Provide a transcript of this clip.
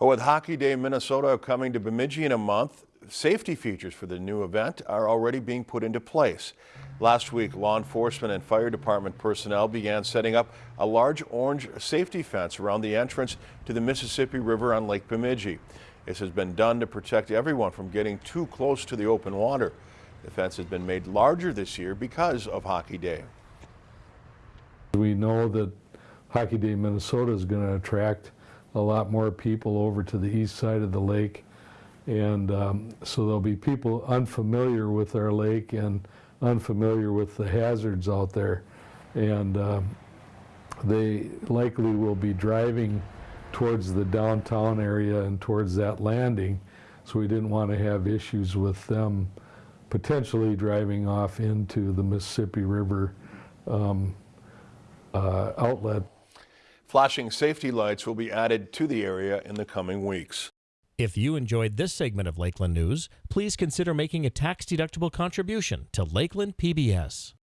With Hockey Day Minnesota coming to Bemidji in a month, safety features for the new event are already being put into place. Last week, law enforcement and fire department personnel began setting up a large orange safety fence around the entrance to the Mississippi River on Lake Bemidji. This has been done to protect everyone from getting too close to the open water. The fence has been made larger this year because of Hockey Day. We know that Hockey Day Minnesota is going to attract a lot more people over to the east side of the lake. And um, so there'll be people unfamiliar with our lake and unfamiliar with the hazards out there. And um, they likely will be driving towards the downtown area and towards that landing. So we didn't want to have issues with them potentially driving off into the Mississippi River um, uh, outlet. Flashing safety lights will be added to the area in the coming weeks. If you enjoyed this segment of Lakeland News, please consider making a tax-deductible contribution to Lakeland PBS.